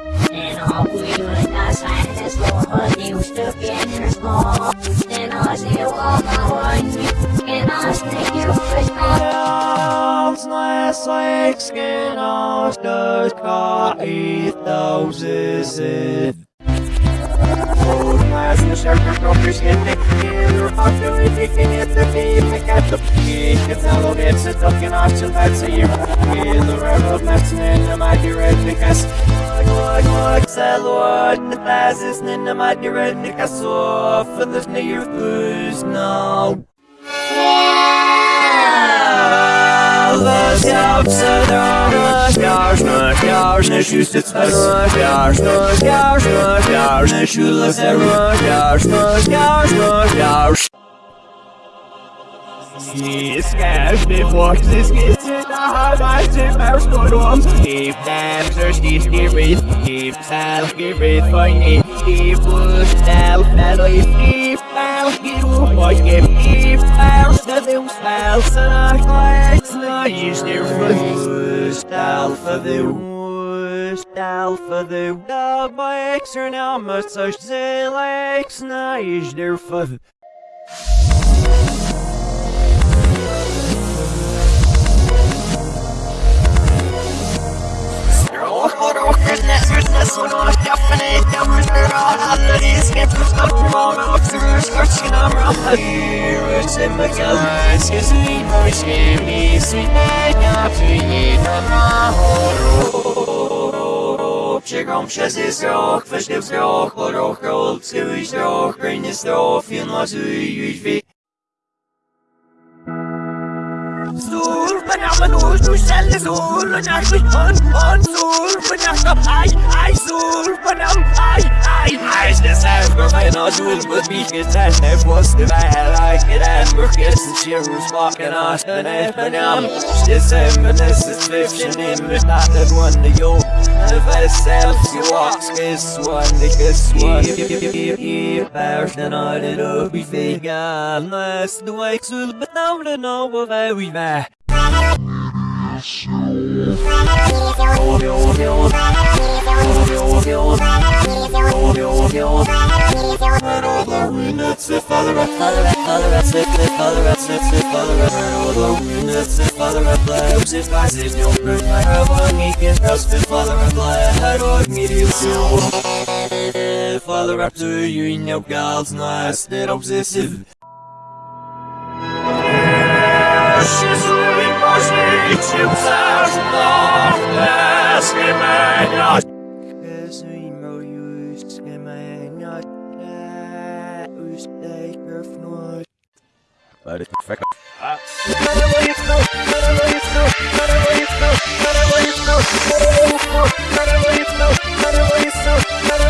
never yours. Wat je heeft gezien, wat je heeft gezien, wat je heeft gezien. Hoog. Het juist het iets never. Wat je heeft gezien, wat je heeft gezien, wat je heeft gezien. And all we do is not sign this law, but you still get small. And I say, well, I want you, and I think you wish Als näsläik skenastös kai tausisi. Läsnä särkö kroppis hinne, kielur hakkeli tikin, että viime kättä kiikki, täällä vitsi tokin astel vätsiä. Kielur erot mätsin, nämä kirettikäs. Like, like, saluot, ne pääsis, niin nämä jausmas, jaus. Skærs det voksne skitset, der har mig til mavskodom. Skib damser, skib skibrit, skib sal, skibrit for en skib ud, sal, sal, og i skib sal, skib ud, og skib skib sal, så det er sal, så der er klæks, når I styr for stal for det Stal for the dog by extra now must such zelex na is there for Чеком щас і срок, фешки в срок, лорох, ролд, скивий срок, крайні срок, фін лазують вік. stelle Sur, und ich mich an, an, Sur, banana, ai, ai, Sur, banana, ai, ai, ai, das heißt, wir meinen aus, du wird mich geteilt, ich wusste, weil ich gedacht, vergessen, Chirus, walking aus, den Elfenam, das Hemmen, das ist Zwiebchen, in mich nach der Runde, jo, if I self, you walk, kiss one, the kiss one, you bears, then I did up, we figure, unless the wakes will, but now the know of every man. Father up to you in your girl's nice, that obsessive. Zniszczył bez imienia to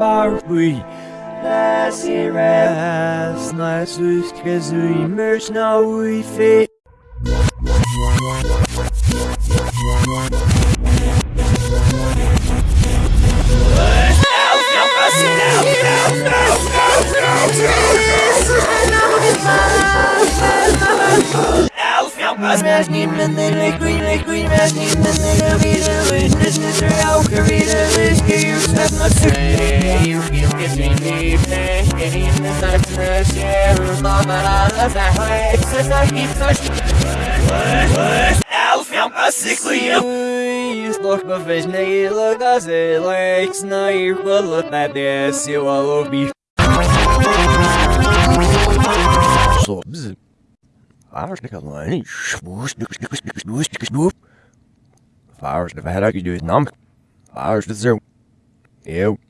Nere Schilbarbui Lasiras Nasus Kazui Merch na Uife Smash him and then they queen, they queen, smash him and then they'll be the witness, Mr. Alcarita, let's get your stuff, not say, you feel get me deep, get in the sun, fresh air, mama, I love that way, since I keep such. Alf, I'm a sickly, look of his nail, as it likes, nair, but look at this, you all be. So, bzz. Flowers nick alleen. Smoes, snoes, snoes, snoes, snoes, snoes, snoes. Flowers, de verder je doet nam. Flowers, dat zo. Eeuw. Nelsie, Nelsie.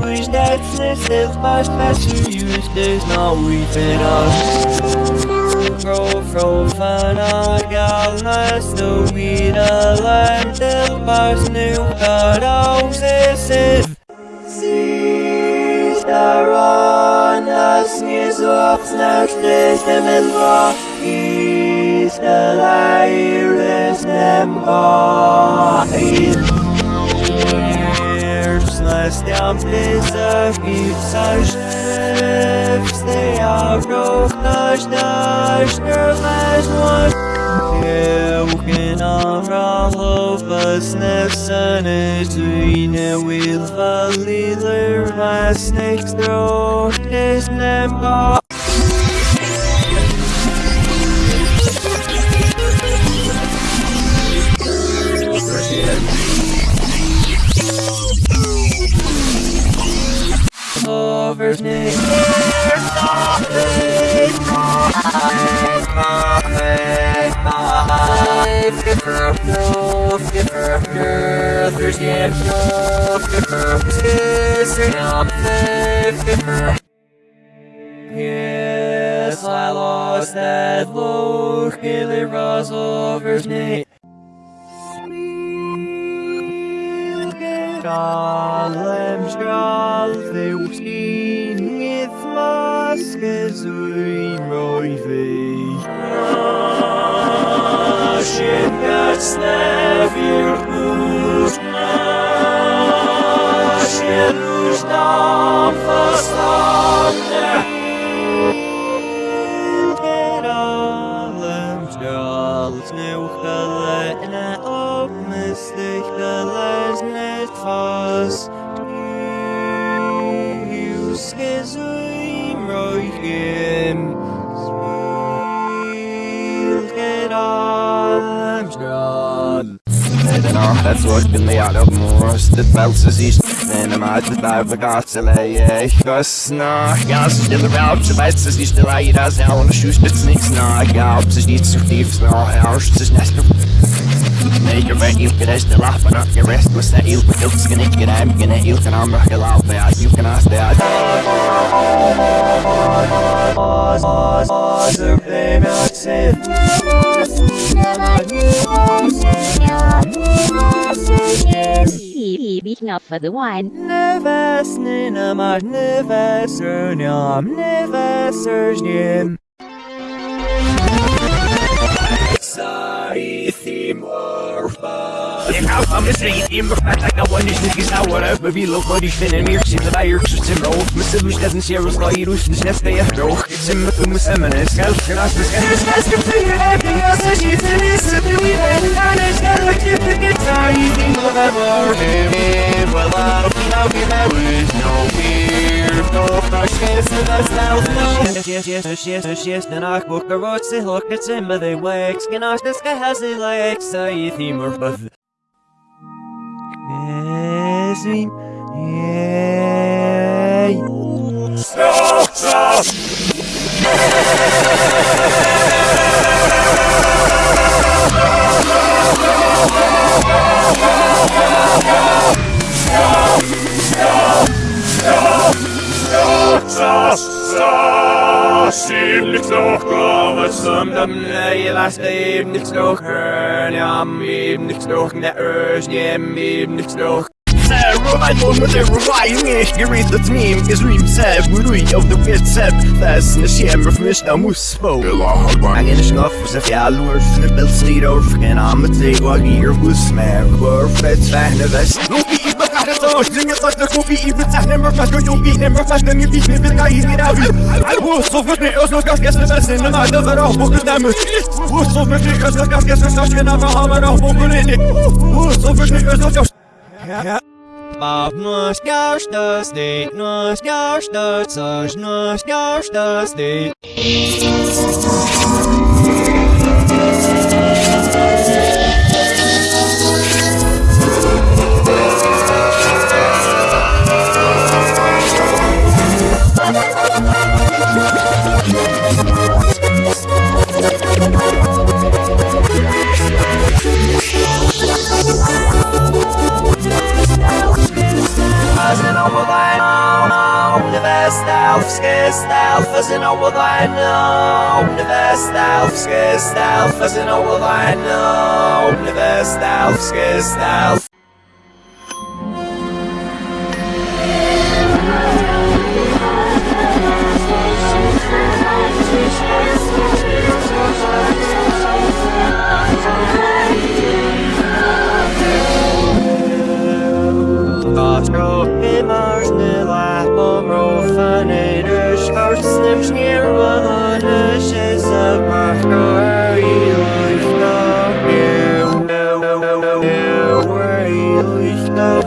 which that's this is my special use, there's no weeping on. Grow from fana, galnas, the weed, a lamb, till bars new, cut out, this is. Sister on us, is up, the iris, them God. Slastiam blizzard, it's a shift, they are broke, nash, nash, nervous one. Euken av hoppas nästan ett inne vill vallider vad snäckstråk Yes, I lost that look, it was over snake. Allem skall du skin with maskes uin roivi. Your boots. Shit who's down for Get allem. You skizim roigim. Get allem skall. What been the out of Det valses i stenen om at det der for gatseleie Gossna, gas stille raut Så vet så siste leida Så jeg under sjusbits niks na Gaup så dit så stiv Snå, jeg har så snest Neger ved ilke rest de lappen Ak je rest was that ilke ilsken ikke dem Gine ilken am røkke laupe At ilken as det at Survey Maxim. Beating up for the wine. Neves nina masz neves erniam neves erniam. Sorry, Ik hou van mijn street, in mijn vet, ik nou niet niks uit, maar wie loopt wat ik vind en meer zit dat hier tussen mijn hoofd, mijn zilver staat een zeer was hier dus net bij je droog, ik zit met mijn stemmen en schuil, en als de scherm is best op de happy, als de shit en is het nu weer en dan is het like you to get tired, you know that more well I'll be there is no fear, no freshness and that's now no. Yes, yes, yes, yes, yes, yes, den ach book the road se hook it's in but they nog, Som dem nej, last name, it's no her. am eben nichts noch, ne Ösch, jem eben nichts noch. Right over there, right nicht gerät das Meme Gesream seb, ruhig auf der Wit seb Das ne Schämer für mich, da muss spo Angin is noch for sef ja lur Fin a bild slid over Gen am met te wa hier was mer Gwr fet fahne vest Loki i Zinge tot de koffie i betag Nemmer fast door jokie Nemmer fast den je biet me Bin ga hier niet af Woes of het niet Os nog gas gestern best in de maat Dat er ook boeken stemmen Woes of het niet Os nog gas gestern Stas gen af Hammer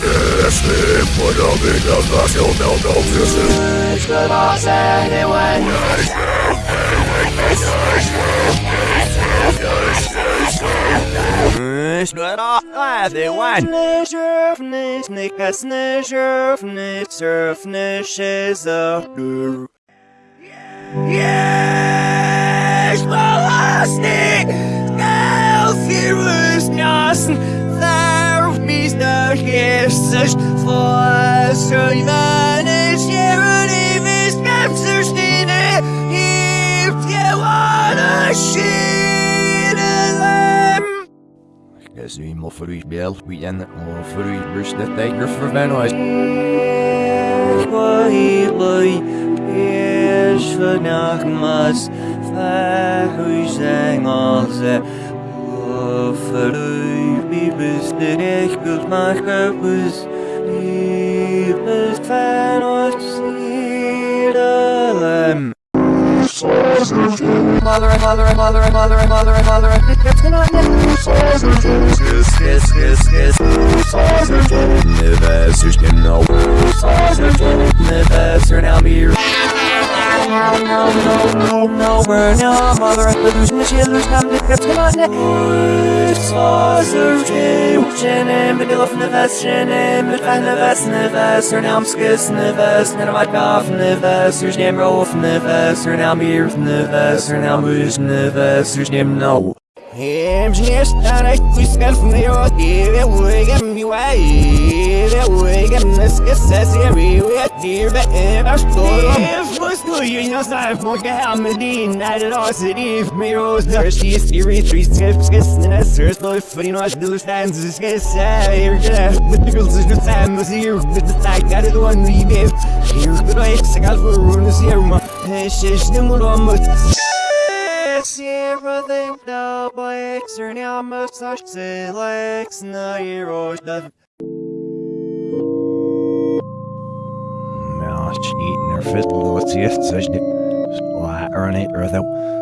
la tu ich gas Snurfnis, nickas, snurfnis, surfnis is a Yes, Balastik Elfirus Nassen There mis der Jesus For so Ivanis Yerunivis Capsers Nine If you wanna shit them Guess we more for each bell, we end it. More for each burst that they are for Van Oyst. Is vannacht mas Verhuis zijn als Voor u wie best de recht maken bus Wie best van ons Mother, mother, mother, mother, mother, mother, it's gonna Kiss, kiss, kiss, kiss Never search them no Never search now me No, no, no, no, no, we're no mother The losing the chillers come to get come on Saucer, Shenem, Vanilla from the vest, Shenem, Van the vest, Neves, or now I'm skiss, Neves, cough, Neves, Shem roll from Neves, or now beer from Neves, or now Bush, Neves, or Shem no. Hem snest aan het kuskel van de rood, hier wegen mi way, hier wegen nes gesses hier weer hier bij er stoor. Was nu je nog zelf moet gaan met die naar de roze die me roos daar zie je die three skips gissen en everything now by are now most such legs na heroes the Melch eating her fit what's the such or an eight or though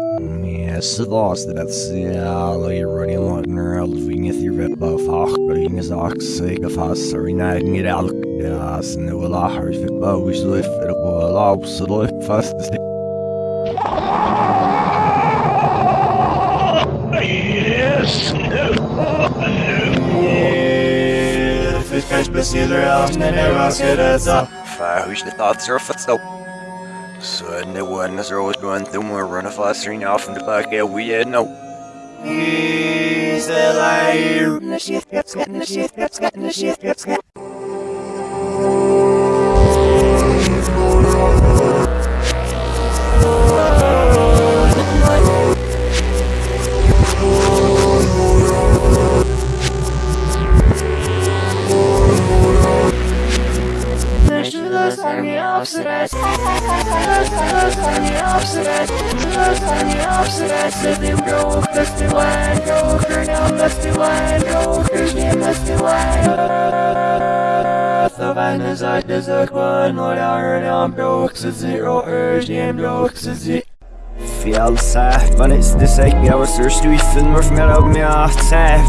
Yes, det låste det alla i running lagner alving ett i vet på fach och inga sak sig fast så i när inget allt ja så nu vill jag ha fick bara wish lift det på lav så lift fast det Nish besieder aus, ne ne was geretzt Fahus the thoughts are foot so. So the one is always going through more run of us ring off in the back yeah we had no. He's a liar Nish yet gets get Nish yet gets get Nish yet gets get Savannah's out as a one, what I heard on brooks is zero. Urge, and brooks is it. Fjallsa, men it's the sake me I was thirsty fin more from out me off tap,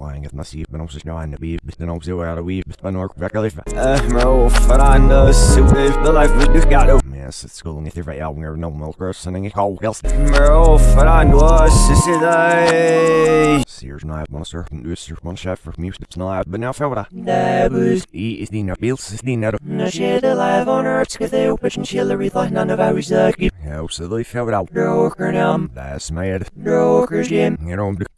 but sick is we may. Slang at nasib, men också snö en bib, den också var det vi, men ork verkar lifa. Eh, bro, för andra så det the life vi du got up. Yes, it's cool if you're out there no milk or something you call else. Bro, för andra så så det. Sears knife monster, nu ser man chef för music knife, but now för That was I is dina bills is dina. no shit alive on earth, cause they open chillery thought none of our sucky. Ja, så det för out. Droker nam, That's mad. drokers jim. You know,